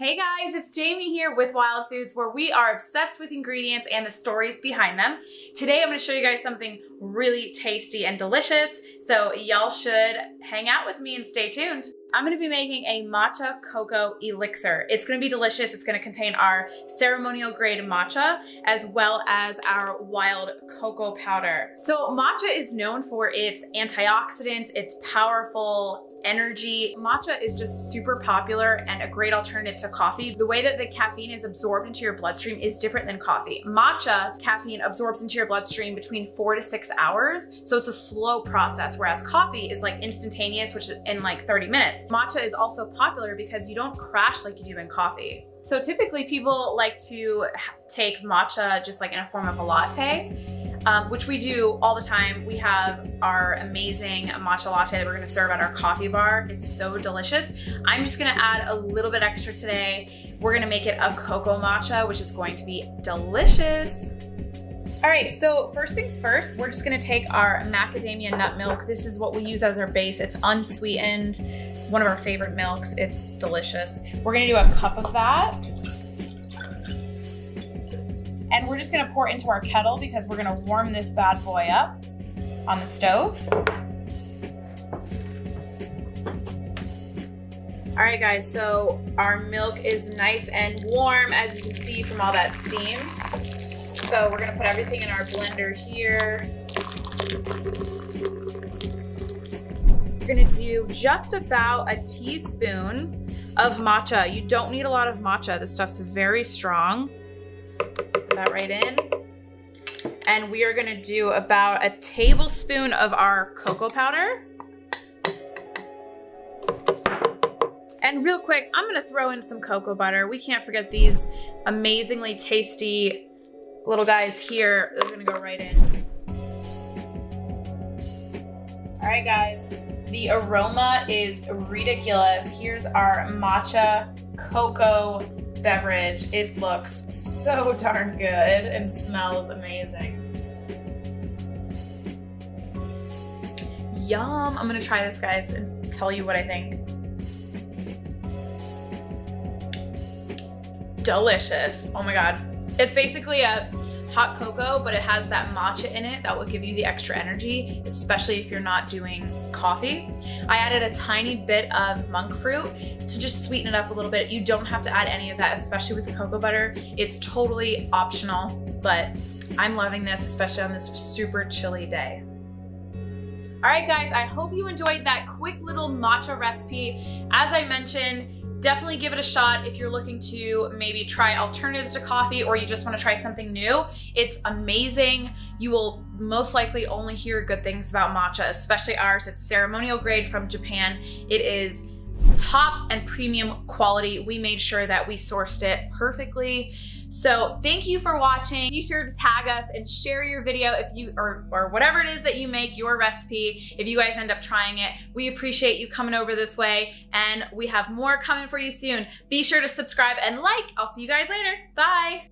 Hey guys, it's Jamie here with Wild Foods where we are obsessed with ingredients and the stories behind them. Today I'm going to show you guys something really tasty and delicious, so y'all should hang out with me and stay tuned. I'm gonna be making a matcha cocoa elixir. It's gonna be delicious. It's gonna contain our ceremonial grade matcha as well as our wild cocoa powder. So matcha is known for its antioxidants, its powerful energy. Matcha is just super popular and a great alternative to coffee. The way that the caffeine is absorbed into your bloodstream is different than coffee. Matcha caffeine absorbs into your bloodstream between four to six hours. So it's a slow process, whereas coffee is like instantaneous, which is in like 30 minutes. Matcha is also popular because you don't crash like you do in coffee. So typically people like to take matcha just like in a form of a latte um, which we do all the time. We have our amazing matcha latte that we're gonna serve at our coffee bar. It's so delicious. I'm just gonna add a little bit extra today. We're gonna make it a cocoa matcha, which is going to be delicious. All right, so first things first, we're just gonna take our macadamia nut milk. This is what we use as our base. It's unsweetened, one of our favorite milks. It's delicious. We're gonna do a cup of that. And we're just gonna pour into our kettle because we're gonna warm this bad boy up on the stove. All right guys, so our milk is nice and warm as you can see from all that steam. So we're gonna put everything in our blender here. We're gonna do just about a teaspoon of matcha. You don't need a lot of matcha. This stuff's very strong that right in. And we are gonna do about a tablespoon of our cocoa powder. And real quick, I'm gonna throw in some cocoa butter. We can't forget these amazingly tasty little guys here. They're gonna go right in. All right, guys, the aroma is ridiculous. Here's our matcha cocoa beverage. It looks so darn good and smells amazing. Yum. I'm gonna try this, guys, and tell you what I think. Delicious. Oh my God. It's basically a hot cocoa, but it has that matcha in it that will give you the extra energy, especially if you're not doing coffee. I added a tiny bit of monk fruit to just sweeten it up a little bit. You don't have to add any of that, especially with the cocoa butter. It's totally optional, but I'm loving this, especially on this super chilly day. All right, guys, I hope you enjoyed that quick little matcha recipe. As I mentioned, definitely give it a shot if you're looking to maybe try alternatives to coffee or you just want to try something new. It's amazing. You will most likely only hear good things about matcha, especially ours. It's ceremonial grade from Japan. It is top and premium quality. We made sure that we sourced it perfectly. So thank you for watching. Be sure to tag us and share your video if you, or, or whatever it is that you make, your recipe, if you guys end up trying it. We appreciate you coming over this way and we have more coming for you soon. Be sure to subscribe and like. I'll see you guys later. Bye.